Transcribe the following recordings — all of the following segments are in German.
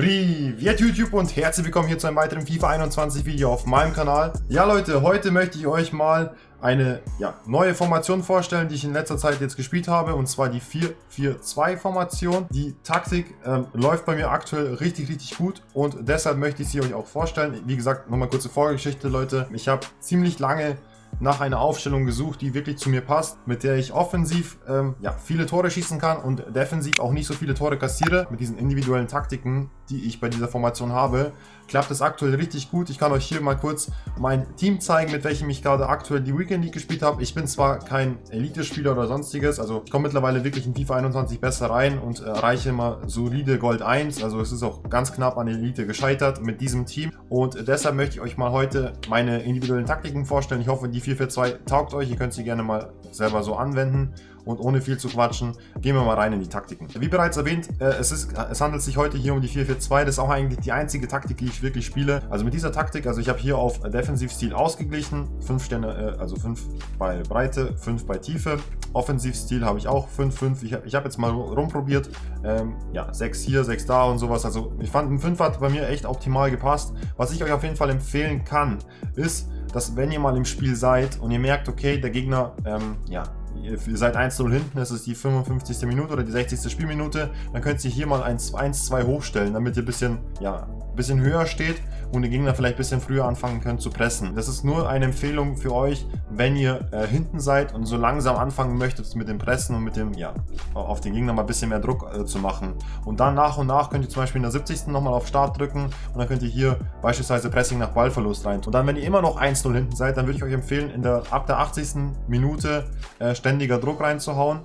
Privet YouTube und herzlich willkommen hier zu einem weiteren FIFA 21 Video auf meinem Kanal. Ja Leute, heute möchte ich euch mal eine ja, neue Formation vorstellen, die ich in letzter Zeit jetzt gespielt habe und zwar die 4-4-2 Formation. Die Taktik ähm, läuft bei mir aktuell richtig, richtig gut und deshalb möchte ich sie euch auch vorstellen. Wie gesagt, nochmal kurze Vorgeschichte Leute. Ich habe ziemlich lange nach einer Aufstellung gesucht, die wirklich zu mir passt, mit der ich offensiv ähm, ja, viele Tore schießen kann und defensiv auch nicht so viele Tore kassiere. Mit diesen individuellen Taktiken, die ich bei dieser Formation habe, klappt es aktuell richtig gut. Ich kann euch hier mal kurz mein Team zeigen, mit welchem ich gerade aktuell die Weekend League gespielt habe. Ich bin zwar kein Elite-Spieler oder sonstiges, also ich komme mittlerweile wirklich in FIFA 21 besser rein und erreiche immer solide Gold 1. Also es ist auch ganz knapp an Elite gescheitert mit diesem Team. Und deshalb möchte ich euch mal heute meine individuellen Taktiken vorstellen. Ich hoffe, die 442 taugt euch. Ihr könnt sie gerne mal selber so anwenden. Und ohne viel zu quatschen, gehen wir mal rein in die Taktiken. Wie bereits erwähnt, äh, es, ist, es handelt sich heute hier um die 442. Das ist auch eigentlich die einzige Taktik, die ich wirklich spiele. Also mit dieser Taktik, also ich habe hier auf Defensivstil ausgeglichen. 5 Sterne, äh, also 5 bei Breite, 5 bei Tiefe. Offensivstil habe ich auch 5, 5. Ich habe ich hab jetzt mal rumprobiert. Ähm, ja, 6 hier, 6 da und sowas. Also ich fand, ein 5 hat bei mir echt optimal gepasst. Was ich euch auf jeden Fall empfehlen kann, ist, dass wenn ihr mal im Spiel seid und ihr merkt, okay, der Gegner ähm, ja, ihr seid 1-0 hinten, das ist die 55. Minute oder die 60. Spielminute, dann könnt ihr hier mal 1-2 hochstellen, damit ihr ein bisschen, ja, ein bisschen höher steht und den Gegner vielleicht ein bisschen früher anfangen könnt zu pressen. Das ist nur eine Empfehlung für euch, wenn ihr äh, hinten seid und so langsam anfangen möchtet mit dem Pressen und mit dem, ja, auf den Gegner mal ein bisschen mehr Druck äh, zu machen. Und dann nach und nach könnt ihr zum Beispiel in der 70. nochmal auf Start drücken und dann könnt ihr hier beispielsweise Pressing nach Ballverlust rein. Und dann, wenn ihr immer noch 1-0 hinten seid, dann würde ich euch empfehlen, in der, ab der 80. Minute äh, ständiger Druck reinzuhauen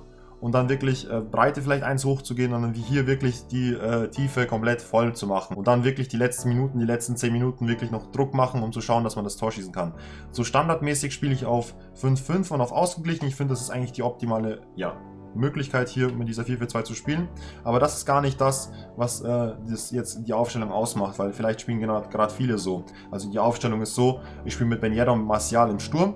und dann wirklich äh, Breite vielleicht eins hochzugehen und dann wie hier wirklich die äh, Tiefe komplett voll zu machen und dann wirklich die letzten Minuten, die letzten 10 Minuten wirklich noch Druck machen, um zu schauen, dass man das Tor schießen kann. So standardmäßig spiele ich auf 5-5 und auf ausgeglichen. Ich finde, das ist eigentlich die optimale ja, Möglichkeit hier mit dieser 4-4-2 zu spielen. Aber das ist gar nicht das, was äh, das jetzt die Aufstellung ausmacht, weil vielleicht spielen gerade genau, viele so. Also die Aufstellung ist so, ich spiele mit Ben Yedda und Martial im Sturm,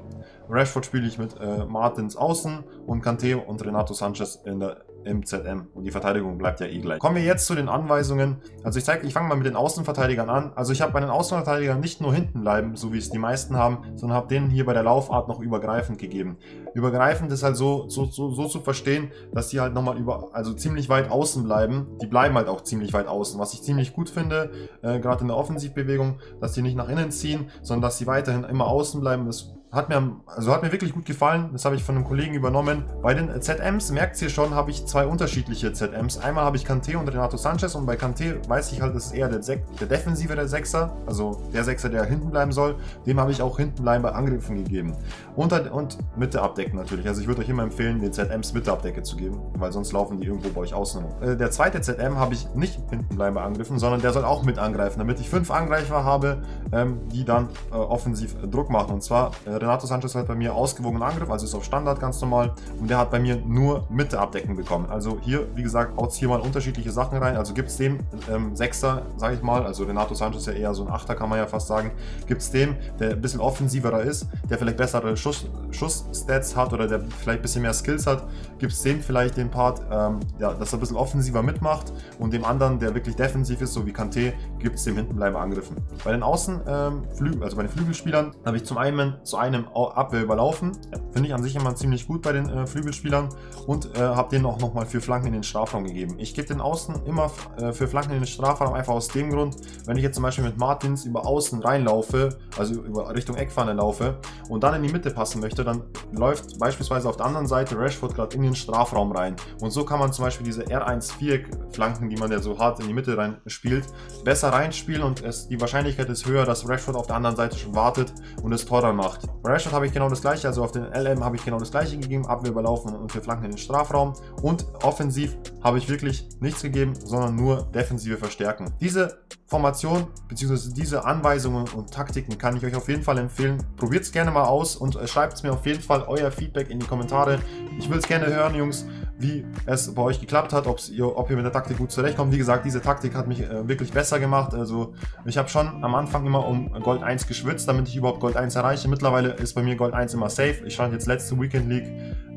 Rashford spiele ich mit äh, Martins außen und Kante und Renato Sanchez in der, im ZM. Und die Verteidigung bleibt ja eh gleich. Kommen wir jetzt zu den Anweisungen. Also ich zeige, ich fange mal mit den Außenverteidigern an. Also ich habe bei den Außenverteidigern nicht nur hinten bleiben, so wie es die meisten haben, sondern habe denen hier bei der Laufart noch übergreifend gegeben. Übergreifend ist halt so, so, so, so zu verstehen, dass die halt nochmal über, also ziemlich weit außen bleiben. Die bleiben halt auch ziemlich weit außen, was ich ziemlich gut finde, äh, gerade in der Offensivbewegung, dass die nicht nach innen ziehen, sondern dass sie weiterhin immer außen bleiben. Das hat mir, also hat mir wirklich gut gefallen. Das habe ich von einem Kollegen übernommen. Bei den ZMs, merkt ihr schon, habe ich zwei unterschiedliche ZMs. Einmal habe ich Kante und Renato Sanchez und bei Kante weiß ich halt, das ist eher der, Sek der defensivere Sechser, also der Sechser, der hinten bleiben soll. Dem habe ich auch hinten bleiben bei Angriffen gegeben. Und, und Mitte abdecken natürlich. Also ich würde euch immer empfehlen, den ZMs Mitte Abdecke zu geben, weil sonst laufen die irgendwo bei euch außen rum. Äh, der zweite ZM habe ich nicht hinten bleiben bei Angriffen, sondern der soll auch mit angreifen, damit ich fünf Angreifer habe, ähm, die dann äh, offensiv Druck machen. Und zwar äh, Renato Sanchez hat bei mir ausgewogenen Angriff, also ist auf Standard ganz normal. Und der hat bei mir nur Mitte abdecken bekommen. Also hier, wie gesagt, haut hier mal unterschiedliche Sachen rein. Also gibt es dem ähm, Sechser, sage ich mal, also Renato Sanchez ist ja eher so ein Achter, kann man ja fast sagen. Gibt es dem, der ein bisschen offensiverer ist, der vielleicht bessere Schuss, Schuss-Stats hat oder der vielleicht ein bisschen mehr Skills hat, gibt es dem vielleicht den Part, ähm, ja, dass er ein bisschen offensiver mitmacht und dem anderen, der wirklich defensiv ist, so wie Kanté, gibt es dem hintenbleiber Angriffen. Bei den Außen, ähm, also bei den Flügelspielern, habe ich zum einen zu einem Abwehr überlaufen. Finde ich an sich immer ziemlich gut bei den äh, Flügelspielern und äh, habe denen auch nochmal für Flanken in den Strafraum gegeben. Ich gebe den Außen immer äh, für Flanken in den Strafraum einfach aus dem Grund, wenn ich jetzt zum Beispiel mit Martins über Außen reinlaufe, also über Richtung Eckpfanne laufe und dann in die Mitte passen möchte, dann läuft beispielsweise auf der anderen Seite Rashford gerade in den Strafraum rein. Und so kann man zum Beispiel diese R1-4-Flanken, die man ja so hart in die Mitte rein spielt, besser reinspielen und es, die Wahrscheinlichkeit ist höher, dass Rashford auf der anderen Seite schon wartet und es dann macht. Rashford Rashford habe ich genau das gleiche, also auf den LM habe ich genau das gleiche gegeben, Abwehr überlaufen und für Flanken in den Strafraum. Und offensiv habe ich wirklich nichts gegeben, sondern nur defensive Verstärken. Diese Formation bzw. diese Anweisungen und Taktiken kann ich euch auf jeden Fall empfehlen. Probiert es gerne mal aus und äh, schreibt mir auf jeden Fall euer Feedback in die Kommentare. Ich will es gerne hören, Jungs, wie es bei euch geklappt hat, ihr, ob ihr mit der Taktik gut zurechtkommt. Wie gesagt, diese Taktik hat mich äh, wirklich besser gemacht. Also ich habe schon am Anfang immer um Gold 1 geschwitzt, damit ich überhaupt Gold 1 erreiche. Mittlerweile ist bei mir Gold 1 immer safe. Ich stand jetzt letzte Weekend League,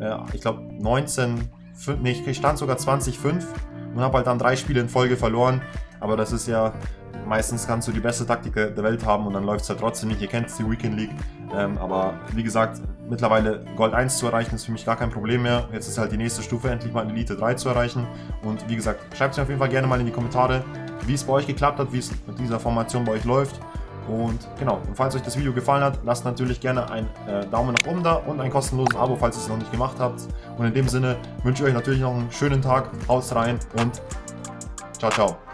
äh, ich glaube 19, nee, ich stand sogar 20,5 und habe halt dann drei Spiele in Folge verloren. Aber das ist ja, meistens kannst du die beste Taktik der Welt haben und dann läuft es halt trotzdem nicht. Ihr kennt die Weekend League. Ähm, aber wie gesagt, mittlerweile Gold 1 zu erreichen ist für mich gar kein Problem mehr. Jetzt ist halt die nächste Stufe, endlich mal Elite 3 zu erreichen. Und wie gesagt, schreibt es mir auf jeden Fall gerne mal in die Kommentare, wie es bei euch geklappt hat, wie es mit dieser Formation bei euch läuft. Und genau, und falls euch das Video gefallen hat, lasst natürlich gerne einen äh, Daumen nach oben da und ein kostenloses Abo, falls ihr es noch nicht gemacht habt. Und in dem Sinne wünsche ich euch natürlich noch einen schönen Tag, haut rein und ciao, ciao.